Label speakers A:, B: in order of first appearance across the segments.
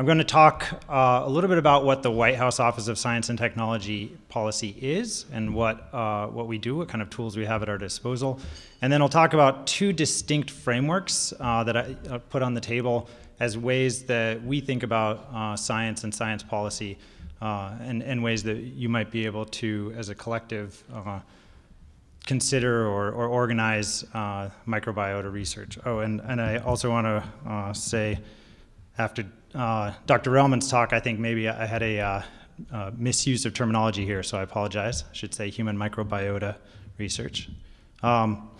A: I'm going to talk uh, a little bit about what the White House Office of Science and Technology policy is and what, uh, what we do, what kind of tools we have at our disposal. And then I'll talk about two distinct frameworks uh, that I uh, put on the table as ways that we think about uh, science and science policy uh, and, and ways that you might be able to, as a collective, consider or, or organize microbiota research. Oh, and, and I also want to say, after uh, Dr. Relman's talk, I think maybe I had a uh, uh, misuse of terminology here, so I apologize. I should say human microbiota research. Um,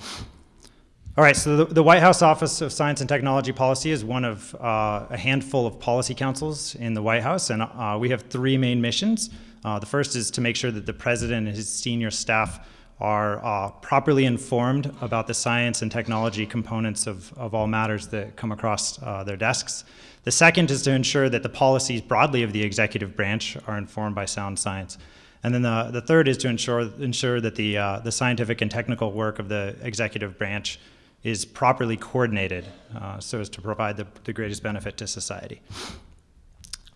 A: all right, so the, the, White House Office of Science and Technology Policy is one of uh, a handful of policy councils in the White House, and uh, we have three main missions. Uh, the first is to make sure that the president and his senior staff are uh, properly informed about the science and technology components of, of all matters that come across uh, their desks. The second is to ensure that the policies broadly of the executive branch are informed by sound science. And then the, the third is to ensure, ensure that the, uh, the scientific and technical work of the executive branch is properly coordinated uh, so as to provide the, the greatest benefit to society.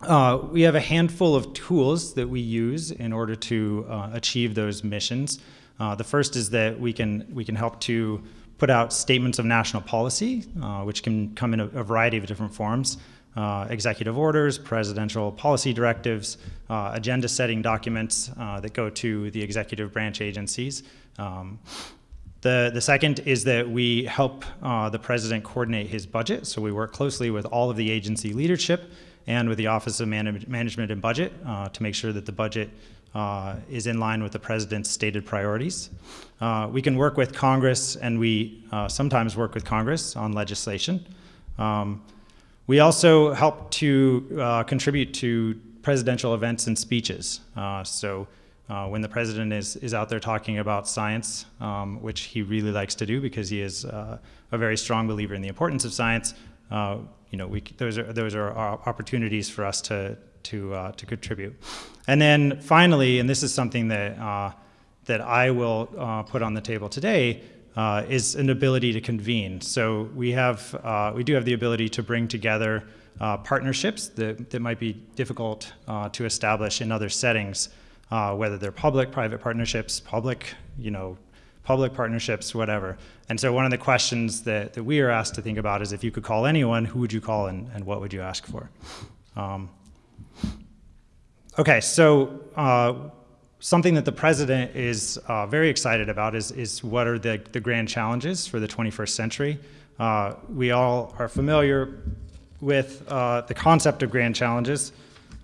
A: Uh, we have a handful of tools that we use in order to uh, achieve those missions. Uh, the first is that we can, we can help to put out statements of national policy, uh, which can come in a, a, variety of different forms. Uh, executive orders, presidential policy directives, uh, agenda setting documents uh, that go to the executive branch agencies. Um, the, the second is that we help uh, the president coordinate his budget. So we work closely with all of the agency leadership and with the Office of Man Management and Budget to make sure that the budget uh, is in line with the president's stated priorities. Uh, we can work with Congress, and we uh, sometimes work with Congress on legislation. Um, we also help to uh, contribute to presidential events and speeches. Uh, so uh, when the president is, is out there talking about science, um, which he really likes to do because he is a very strong believer in the importance of science, you know, we, those, are, those are opportunities for us to, to, uh, to contribute. And then finally, and this is something that, uh, that I will uh, put on the table today, uh, is an ability to convene. So we, have, uh, we do have the ability to bring together uh, partnerships that, that might be difficult to establish in other settings, whether they're public, private partnerships, public, you know, public partnerships, whatever. And so one of the questions that, that we are asked to think about is if you could call anyone, who would you call and, and what would you ask for? Um, Okay, so uh, something that the president is uh, very excited about is, is what are the, the grand challenges for the 21st century. Uh, we all are familiar with uh, the concept of grand challenges.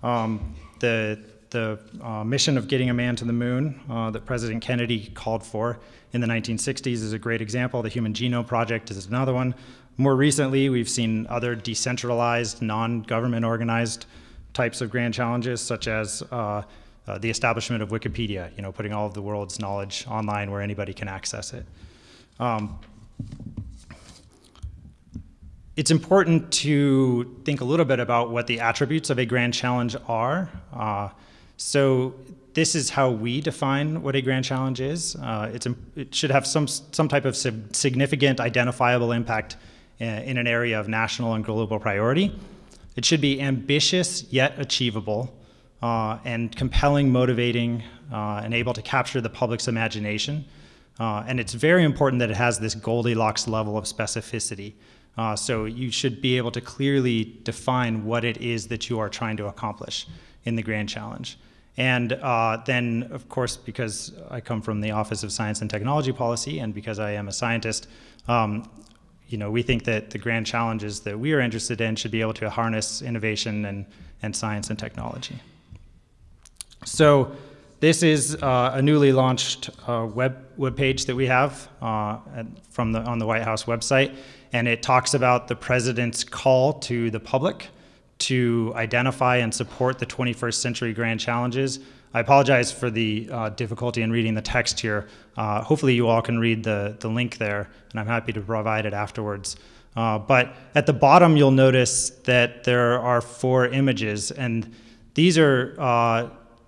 A: Um, the the uh, mission of getting a man to the moon uh, that President Kennedy called for in the 1960s is a great example. The Human Genome Project is another one. More recently, we've seen other decentralized, non-government organized types of grand challenges, such as uh, the establishment of Wikipedia, you know, putting all of the world's knowledge online where anybody can access it. Um, it's important to think a little bit about what the attributes of a grand challenge are. Uh, so this is how we define what a grand challenge is. Uh, it should have some, some type of significant identifiable impact uh, in an area of national and global priority. It should be ambitious yet achievable uh, and compelling, motivating, uh, and able to capture the public's imagination. Uh, and it's very important that it has this Goldilocks level of specificity. Uh, so you should be able to clearly define what it is that you are trying to accomplish in the grand challenge. And uh, then, of course, because I come from the Office of Science and Technology Policy and because I am a scientist, um, you know, we think that the grand challenges that we are interested in should be able to harness innovation and, and science and technology. So this is uh, a newly launched uh, web, web page that we have uh, from the, on the White House website, and it talks about the president's call to the public to identify and support the 21st century grand challenges I apologize for the uh, difficulty in reading the text here. Uh, hopefully you all can read the, the link there, and I'm happy to provide it afterwards. Uh, but at the bottom, you'll notice that there are four images, and these are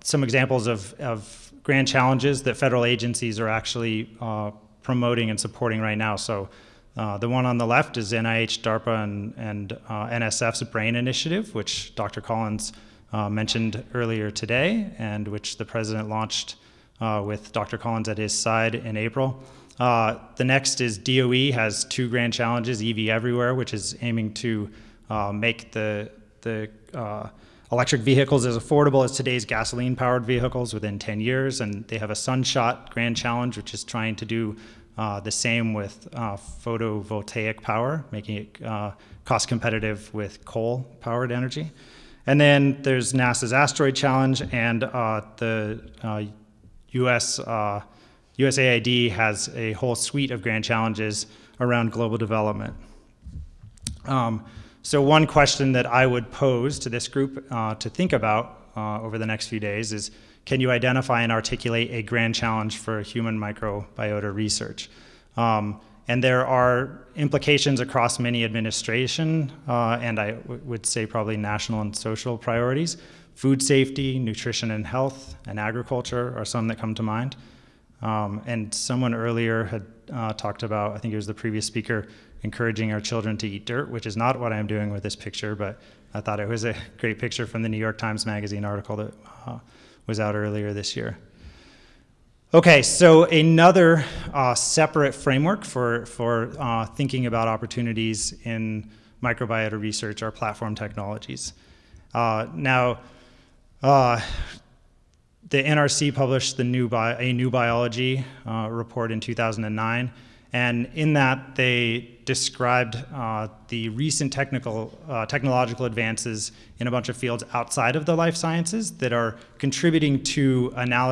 A: some examples of, of grand challenges that federal agencies are actually uh, promoting and supporting right now. So Uh, the one on the left is NIH, DARPA, and, and uh, NSF's BRAIN initiative, which Dr. Collins uh, mentioned earlier today, and which the president launched uh, with Dr. Collins at his side in April. Uh, the next is DOE has two grand challenges, EV Everywhere, which is aiming to make the, the electric vehicles as affordable as today's gasoline-powered vehicles within 10 years, and they have a Sunshot Grand Challenge, which is trying to do uh, the same with uh, photovoltaic power, making it uh, cost competitive with coal-powered energy. And then there's NASA's Asteroid Challenge, and uh, the U.S. USAID has a whole suite of grand challenges around global development. Um, so one question that I would pose to this group uh, to think about uh, over the next few days is, can you identify and articulate a grand challenge for human microbiota research? Um, and there are implications across many administration, uh, and I would say probably national and social priorities. Food safety, nutrition and health, and agriculture are some that come to mind. Um, and someone earlier had uh, talked about, I think it was the previous speaker, encouraging our children to eat dirt, which is not what I'm doing with this picture, but I thought it was a great picture from the New York Times Magazine article that uh, was out earlier this year. Okay, so another uh, separate framework for, for uh, thinking about opportunities in microbiota research are platform technologies. Uh, now, uh, the NRC published the new a new biology uh, report in 2009, and in that they described uh, the recent technical uh, technological advances in a bunch of fields outside of the life sciences that are contributing to analysis